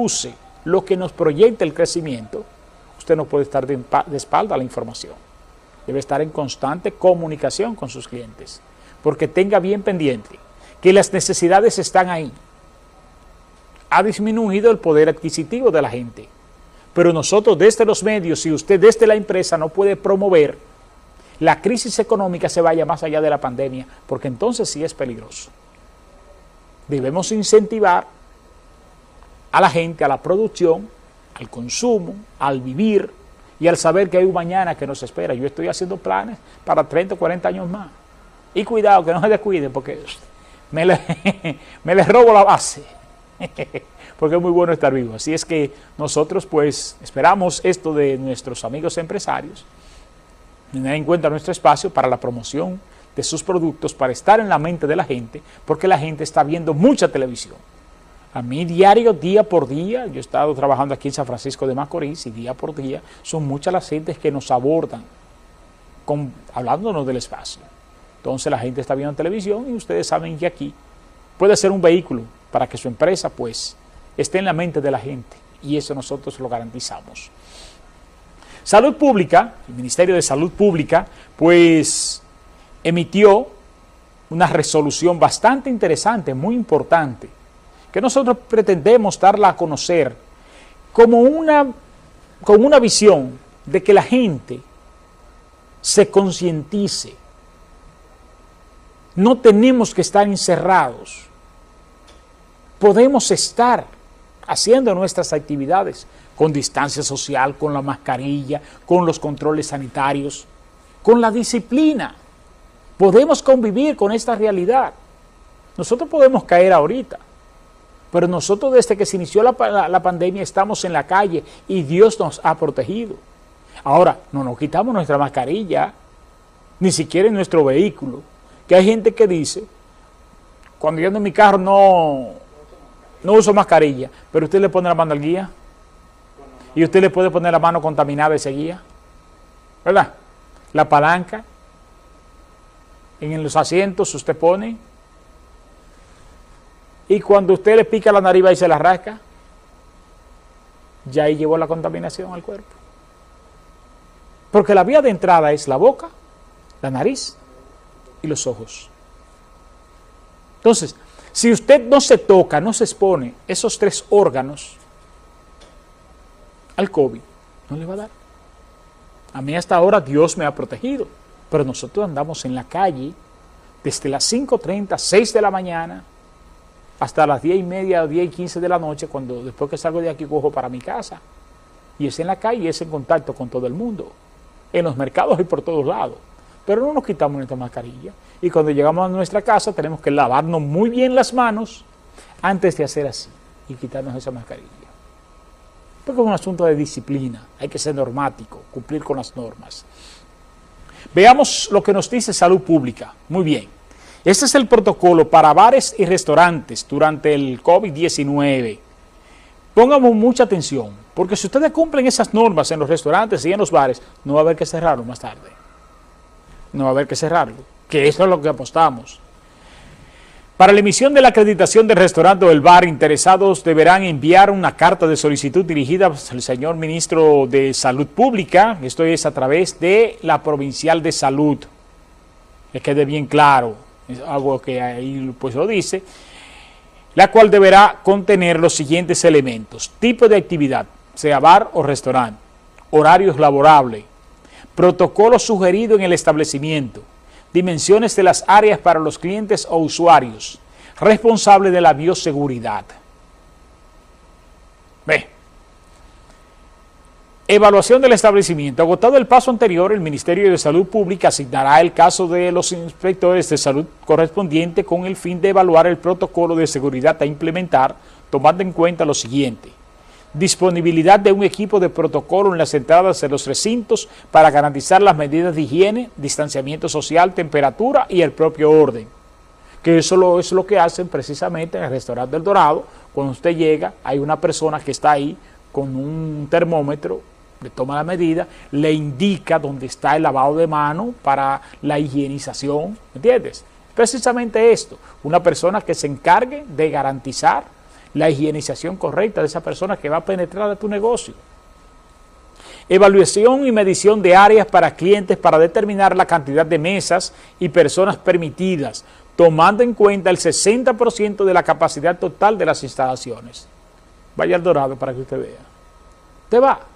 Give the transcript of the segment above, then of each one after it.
produce, lo que nos proyecta el crecimiento, usted no puede estar de, espalda a la información. Debe estar en constante comunicación con sus clientes, porque tenga bien pendiente que las necesidades están ahí. Ha disminuido el poder adquisitivo de la gente, pero nosotros desde los medios y usted desde la empresa no puede promover la crisis económica se vaya más allá de la pandemia, porque entonces sí es peligroso. Debemos incentivar a la gente, a la producción, al consumo, al vivir y al saber que hay un mañana que nos espera. Yo estoy haciendo planes para 30 o 40 años más. Y cuidado, que no se descuiden, porque me les me robo la base. porque es muy bueno estar vivo. Así es que nosotros pues esperamos esto de nuestros amigos empresarios, tener en cuenta nuestro espacio para la promoción de sus productos, para estar en la mente de la gente, porque la gente está viendo mucha televisión. A mí diario, día por día, yo he estado trabajando aquí en San Francisco de Macorís y día por día son muchas las gentes que nos abordan hablándonos del espacio. Entonces la gente está viendo televisión y ustedes saben que aquí puede ser un vehículo para que su empresa pues esté en la mente de la gente y eso nosotros lo garantizamos. Salud Pública, el Ministerio de Salud Pública, pues emitió una resolución bastante interesante, muy importante, que nosotros pretendemos darla a conocer como una, con una visión de que la gente se concientice. No tenemos que estar encerrados. Podemos estar haciendo nuestras actividades con distancia social, con la mascarilla, con los controles sanitarios, con la disciplina. Podemos convivir con esta realidad. Nosotros podemos caer ahorita, pero nosotros desde que se inició la, pandemia estamos en la calle y Dios nos ha protegido. Ahora, no nos quitamos nuestra mascarilla, ni siquiera en nuestro vehículo. Que hay gente que dice, cuando yo ando en mi carro no, no uso mascarilla, pero usted le pone la mano al guía y usted le puede poner la mano contaminada a ese guía, ¿verdad? La palanca, en los asientos usted pone y cuando usted le pica la nariz y se la rasca, ya ahí llevó la contaminación al cuerpo. Porque la vía de entrada es la boca, la nariz y los ojos. Entonces, si usted no se toca, no se expone esos tres órganos al COVID, no le va a dar. A mí hasta ahora Dios me ha protegido, pero nosotros andamos en la calle desde las 5.30, 6 de la mañana, hasta las 10 y media, 10 y 15 de la noche, cuando después que salgo de aquí cojo para mi casa. Y es en la calle, es en contacto con todo el mundo, en los mercados y por todos lados. Pero no nos quitamos nuestra mascarilla. Y cuando llegamos a nuestra casa tenemos que lavarnos muy bien las manos antes de hacer así y quitarnos esa mascarilla. Porque es un asunto de disciplina, hay que ser normático, cumplir con las normas. Veamos lo que nos dice Salud Pública. Muy bien. Este es el protocolo para bares y restaurantes durante el COVID-19. Pongamos mucha atención, porque si ustedes cumplen esas normas en los restaurantes y en los bares, no va a haber que cerrarlo más tarde. No va a haber que cerrarlo, que eso es lo que apostamos. Para la emisión de la acreditación del restaurante o del bar, interesados deberán enviar una carta de solicitud dirigida al señor Ministro de Salud Pública, esto es a través de la Provincial de Salud, que quede bien claro, algo que ahí pues lo dice, la cual deberá contener los siguientes elementos, tipo de actividad, sea bar o restaurante, horarios laborables, protocolo sugerido en el establecimiento, dimensiones de las áreas para los clientes o usuarios, responsable de la bioseguridad. Ve, Evaluación del establecimiento. Agotado el paso anterior, el Ministerio de Salud Pública asignará el caso de los inspectores de salud correspondiente con el fin de evaluar el protocolo de seguridad a implementar, tomando en cuenta lo siguiente. Disponibilidad de un equipo de protocolo en las entradas de los recintos para garantizar las medidas de higiene, distanciamiento social, temperatura y el propio orden. Que eso es lo que hacen precisamente en el restaurante del Dorado. Cuando usted llega, hay una persona que está ahí con un termómetro le toma la medida, le indica dónde está el lavado de mano para la higienización, ¿entiendes? Precisamente esto, una persona que se encargue de garantizar la higienización correcta de esa persona que va a penetrar a tu negocio. Evaluación y medición de áreas para clientes para determinar la cantidad de mesas y personas permitidas, tomando en cuenta el 60% de la capacidad total de las instalaciones. Vaya al Dorado para que usted vea. Te va.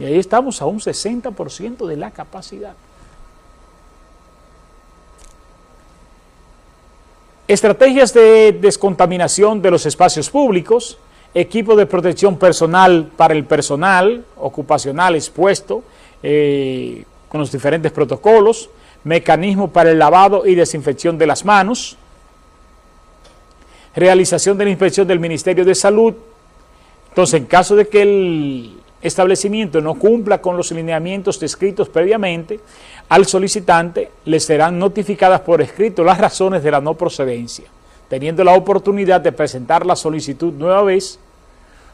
Y ahí estamos a un 60% de la capacidad. Estrategias de descontaminación de los espacios públicos, equipo de protección personal para el personal ocupacional expuesto eh, con los diferentes protocolos, mecanismo para el lavado y desinfección de las manos, realización de la inspección del Ministerio de Salud. Entonces, en caso de que el establecimiento no cumpla con los lineamientos descritos previamente, al solicitante le serán notificadas por escrito las razones de la no procedencia, teniendo la oportunidad de presentar la solicitud nueva vez,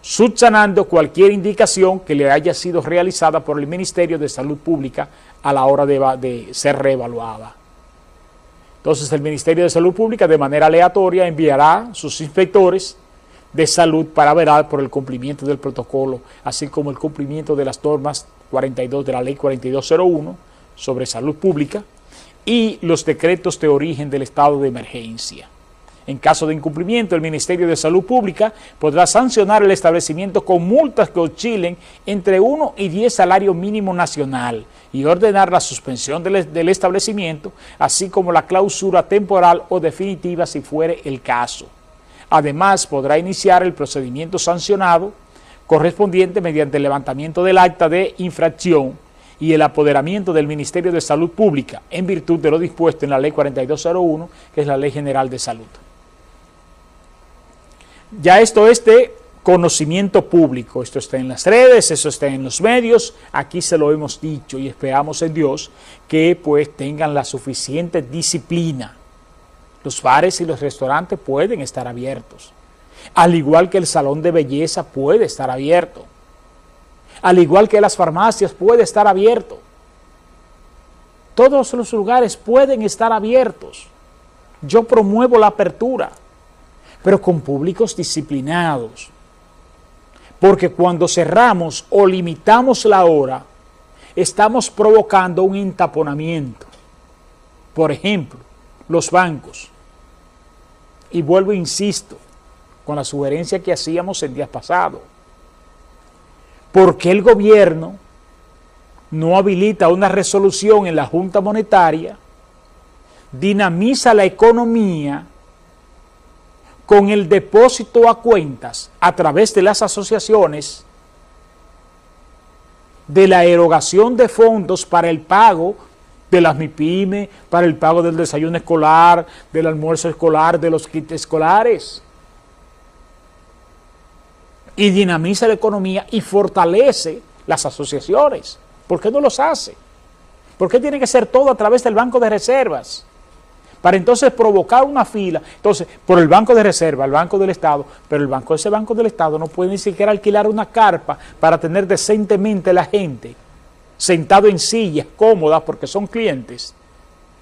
subsanando cualquier indicación que le haya sido realizada por el Ministerio de Salud Pública a la hora de, de ser reevaluada. Entonces el Ministerio de Salud Pública de manera aleatoria enviará sus inspectores de salud para verar por el cumplimiento del protocolo, así como el cumplimiento de las normas 42 de la ley 4201 sobre salud pública y los decretos de origen del estado de emergencia. En caso de incumplimiento, el Ministerio de Salud Pública podrá sancionar el establecimiento con multas que oscilen entre 1 y 10 salarios mínimo nacional y ordenar la suspensión del, del, establecimiento, así como la clausura temporal o definitiva si fuere el caso. Además, podrá iniciar el procedimiento sancionado correspondiente mediante el levantamiento del acta de infracción y el apoderamiento del Ministerio de Salud Pública en virtud de lo dispuesto en la Ley 4201, que es la Ley General de Salud. Ya esto es de conocimiento público, esto está en las redes, eso está en los medios, aquí se lo hemos dicho y esperamos en Dios que pues tengan la suficiente disciplina los bares y los restaurantes pueden estar abiertos. Al igual que el salón de belleza puede estar abierto. Al igual que las farmacias puede estar abierto. Todos los lugares pueden estar abiertos. Yo promuevo la apertura, pero con públicos disciplinados. Porque cuando cerramos o limitamos la hora, estamos provocando un entaponamiento. Por ejemplo, los bancos. Y vuelvo, e insisto, con la sugerencia que hacíamos el día pasado. ¿Por qué el gobierno no habilita una resolución en la Junta Monetaria, dinamiza la economía con el depósito a cuentas a través de las asociaciones de la erogación de fondos para el pago de las MIPIME, para el pago del desayuno escolar, del almuerzo escolar, de los kits escolares. Y dinamiza la economía y fortalece las asociaciones. ¿Por qué no los hace? ¿Por qué tiene que ser todo a través del Banco de Reservas? Para entonces provocar una fila, entonces, por el Banco de Reserva, el Banco del Estado, pero el Banco ese Banco del Estado no puede ni siquiera alquilar una carpa para tener decentemente la gente sentado en sillas cómodas porque son clientes,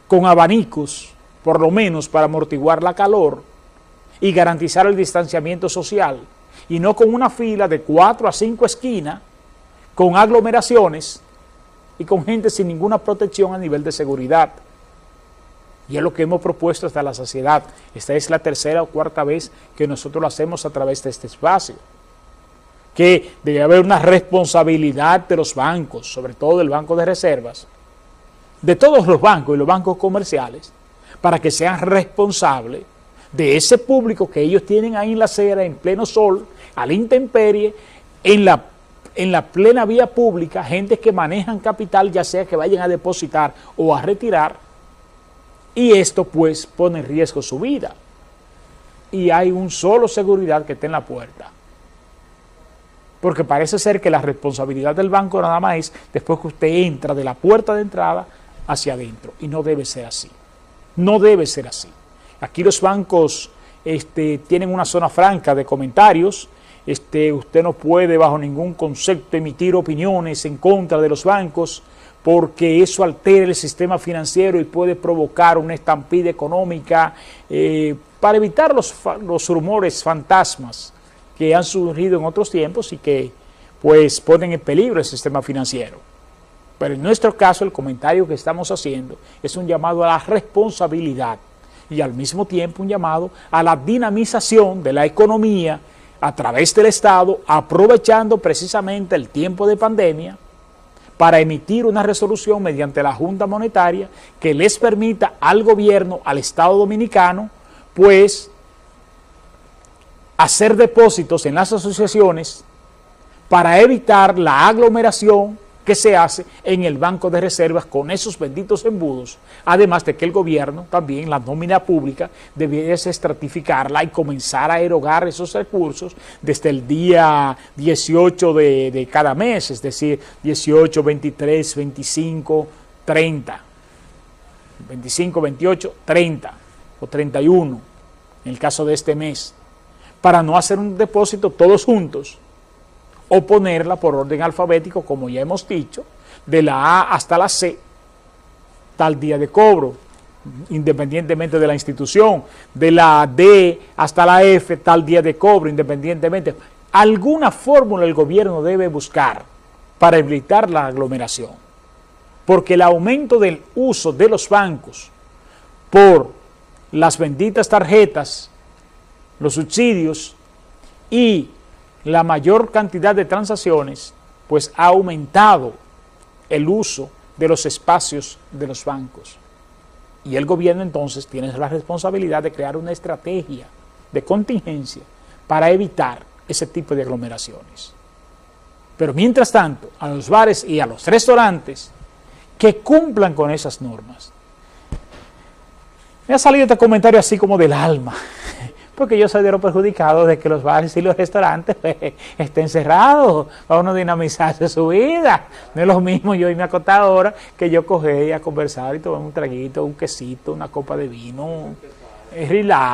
con abanicos, por lo menos para amortiguar la calor y garantizar el distanciamiento social, y no con una fila de cuatro a cinco esquinas, con aglomeraciones y con gente sin ninguna protección a nivel de seguridad. Y es lo que hemos propuesto hasta la saciedad. Esta es la tercera o cuarta vez que nosotros lo hacemos a través de este espacio que debe haber una responsabilidad de los bancos, sobre todo del Banco de Reservas, de todos los bancos y los bancos comerciales, para que sean responsables de ese público que ellos tienen ahí en la acera, en pleno sol, a la intemperie, en la, en la plena vía pública, gente que manejan capital, ya sea que vayan a depositar o a retirar, y esto pues pone en riesgo su vida. Y hay un solo seguridad que está en la puerta porque parece ser que la responsabilidad del banco nada más es después que usted entra de la puerta de entrada hacia adentro, y no debe ser así, no debe ser así. Aquí los bancos este, tienen una zona franca de comentarios, este, usted no puede bajo ningún concepto emitir opiniones en contra de los bancos, porque eso altera el sistema financiero y puede provocar una estampida económica, eh, para evitar los, los rumores fantasmas que han surgido en otros tiempos y que pues ponen en peligro el sistema financiero. Pero en nuestro caso el comentario que estamos haciendo es un llamado a la responsabilidad y al mismo tiempo un llamado a la dinamización de la economía a través del Estado, aprovechando precisamente el tiempo de pandemia para emitir una resolución mediante la Junta Monetaria que les permita al gobierno, al Estado Dominicano, pues hacer depósitos en las asociaciones para evitar la aglomeración que se hace en el Banco de Reservas con esos benditos embudos, además de que el gobierno también, la nómina pública, debiese estratificarla y comenzar a erogar esos recursos desde el día 18 de, de cada mes, es decir, 18, 23, 25, 30, 25, 28, 30 o 31 en el caso de este mes, para no hacer un depósito todos juntos, o ponerla por orden alfabético, como ya hemos dicho, de la A hasta la C, tal día de cobro, independientemente de la institución, de la D hasta la F, tal día de cobro, independientemente. Alguna fórmula el gobierno debe buscar para evitar la aglomeración, porque el aumento del uso de los bancos por las benditas tarjetas, los subsidios y la mayor cantidad de transacciones, pues ha aumentado el uso de los espacios de los bancos. Y el gobierno entonces tiene la responsabilidad de crear una estrategia de contingencia para evitar ese tipo de aglomeraciones. Pero mientras tanto, a los bares y a los restaurantes que cumplan con esas normas. Me ha salido este comentario así como del alma porque yo soy de los perjudicados de que los bares y los restaurantes pues, estén cerrados, para uno dinamizarse su vida. No es lo mismo yo irme a ahora que yo coger a conversar y tomar un traguito, un quesito, una copa de vino, relax.